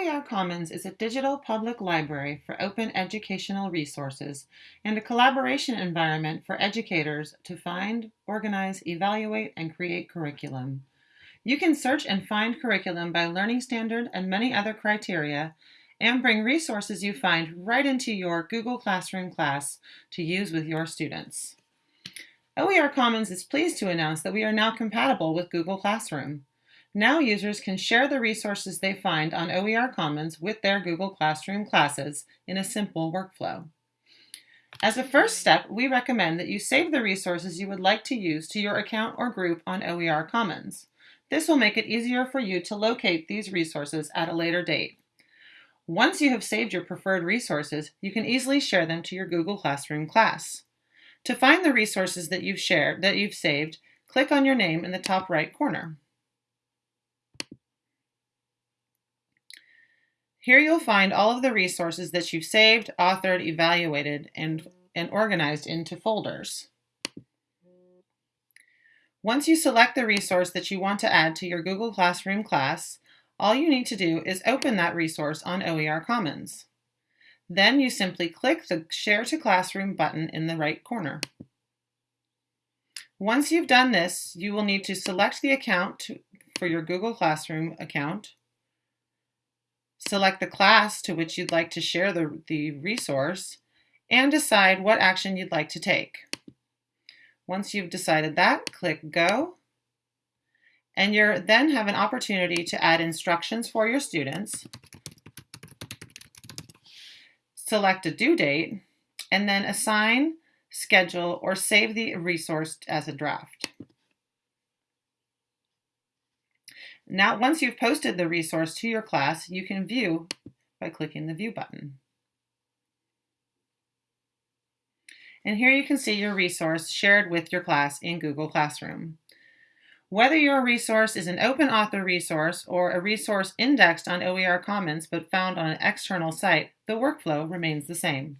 OER Commons is a digital public library for open educational resources and a collaboration environment for educators to find, organize, evaluate, and create curriculum. You can search and find curriculum by learning standard and many other criteria and bring resources you find right into your Google Classroom class to use with your students. OER Commons is pleased to announce that we are now compatible with Google Classroom. Now users can share the resources they find on OER Commons with their Google Classroom classes in a simple workflow. As a first step, we recommend that you save the resources you would like to use to your account or group on OER Commons. This will make it easier for you to locate these resources at a later date. Once you have saved your preferred resources, you can easily share them to your Google Classroom class. To find the resources that you've shared, that you've saved, click on your name in the top right corner. Here you'll find all of the resources that you've saved, authored, evaluated, and, and organized into folders. Once you select the resource that you want to add to your Google Classroom class, all you need to do is open that resource on OER Commons. Then you simply click the Share to Classroom button in the right corner. Once you've done this, you will need to select the account to, for your Google Classroom account, Select the class to which you'd like to share the, the resource and decide what action you'd like to take. Once you've decided that, click Go. And you then have an opportunity to add instructions for your students, select a due date, and then assign, schedule, or save the resource as a draft. Now, once you've posted the resource to your class, you can view by clicking the View button. And here you can see your resource shared with your class in Google Classroom. Whether your resource is an open author resource or a resource indexed on OER Commons but found on an external site, the workflow remains the same.